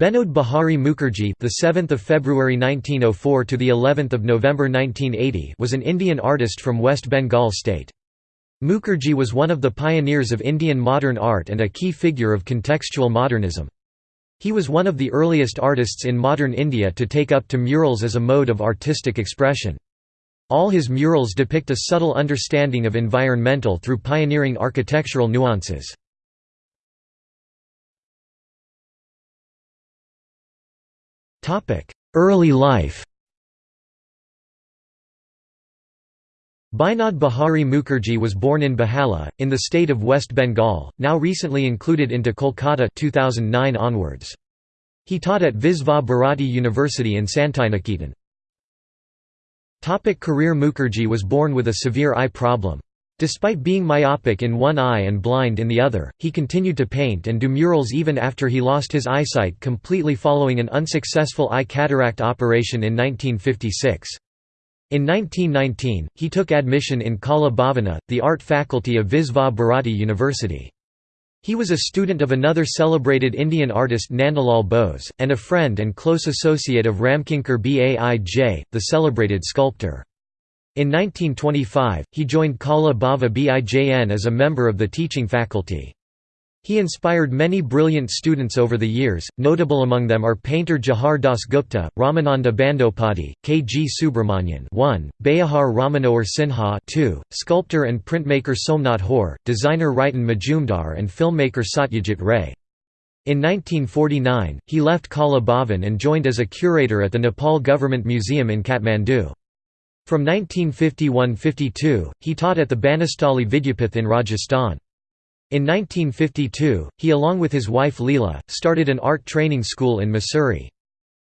Binod Bihari Mukherjee, the 7th of February 1904 to the 11th of November 1980, was an Indian artist from West Bengal state. Mukherjee was one of the pioneers of Indian modern art and a key figure of contextual modernism. He was one of the earliest artists in modern India to take up to murals as a mode of artistic expression. All his murals depict a subtle understanding of environmental through pioneering architectural nuances. Early life Binod Bihari Mukherjee was born in Behala, in the state of West Bengal, now recently included into Kolkata 2009 onwards. He taught at Visva Bharati University in Santiniketan. Career Mukherjee was born with a severe eye problem. Despite being myopic in one eye and blind in the other, he continued to paint and do murals even after he lost his eyesight completely following an unsuccessful eye cataract operation in 1956. In 1919, he took admission in Kala Bhavana, the art faculty of Visva Bharati University. He was a student of another celebrated Indian artist Nandalal Bose, and a friend and close associate of Ramkinkar Baij, the celebrated sculptor. In 1925, he joined Kala Bhava Bijn as a member of the teaching faculty. He inspired many brilliant students over the years, notable among them are painter Jahar Das Gupta, Ramananda Bandyopadhyay, K. G. Subramanyan 1, Beohar Rammanohar Sinha 2, sculptor and printmaker Somnath Hore, designer Riten Mozumdar and filmmaker Satyajit Ray. In 1949, he left Kala Bhavan and joined as a curator at the Nepal Government Museum in Kathmandu. From 1951–52, he taught at the Banasthali Vidyapith in Rajasthan. In 1952, he along with his wife Leela, started an art training school in Mussoorie.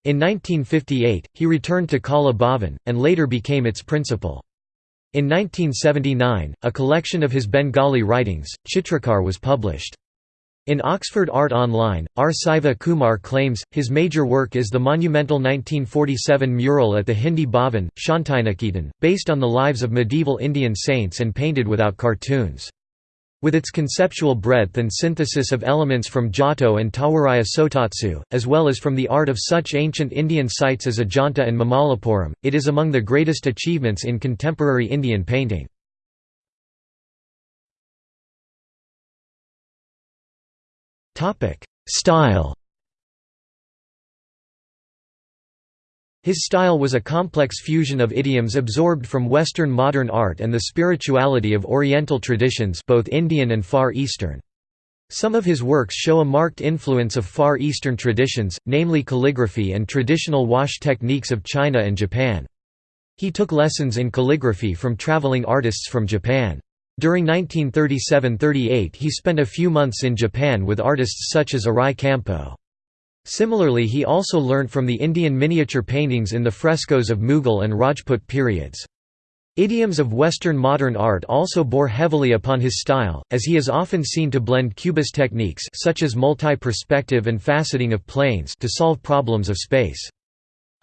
In 1958, he returned to Kala Bhavan, and later became its principal. In 1979, a collection of his Bengali writings, Chitrakar was published. In Oxford Art Online, R. Siva Kumar claims, his major work is the monumental 1947 mural at the Hindi Bhavan, Shantiniketan, based on the lives of medieval Indian saints and painted without cartoons. With its conceptual breadth and synthesis of elements from Giotto and Tawaraya Sotatsu, as well as from the art of such ancient Indian sites as Ajanta and Mamallapuram, it is among the greatest achievements in contemporary Indian painting. Style His style was a complex fusion of idioms absorbed from Western modern art and the spirituality of Oriental traditions both Indian and Far Eastern. Some of his works show a marked influence of Far Eastern traditions, namely calligraphy and traditional wash techniques of China and Japan. He took lessons in calligraphy from traveling artists from Japan. During 1937–38 he spent a few months in Japan with artists such as Arai Kampo. Similarly he also learnt from the Indian miniature paintings in the frescoes of Mughal and Rajput periods. Idioms of Western modern art also bore heavily upon his style, as he is often seen to blend cubist techniques such as multi-perspective and faceting of planes to solve problems of space.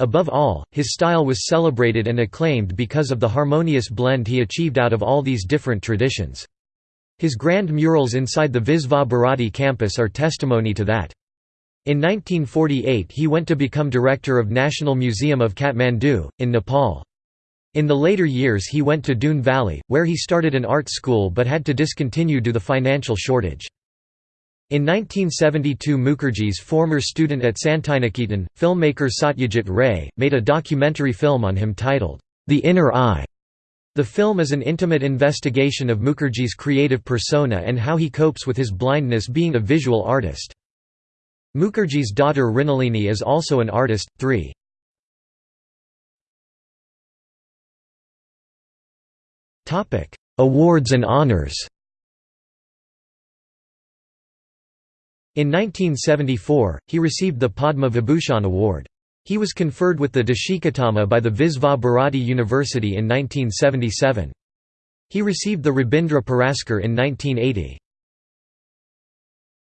Above all, his style was celebrated and acclaimed because of the harmonious blend he achieved out of all these different traditions. His grand murals inside the Visva Bharati campus are testimony to that. In 1948 he went to become director of National Museum of Kathmandu, in Nepal. In the later years he went to Doon Valley, where he started an art school but had to discontinue due to financial shortage. In 1972 Mukherjee's former student at Santiniketan, filmmaker Satyajit Ray, made a documentary film on him titled, The Inner Eye. The film is an intimate investigation of Mukherjee's creative persona and how he copes with his blindness being a visual artist. Mukherjee's daughter Mrinalini is also an artist. 3. Awards and honors In 1974, he received the Padma Vibhushan Award. He was conferred with the Deshikottama by the Visva Bharati University in 1977. He received the Rabindra Puraskar in 1980.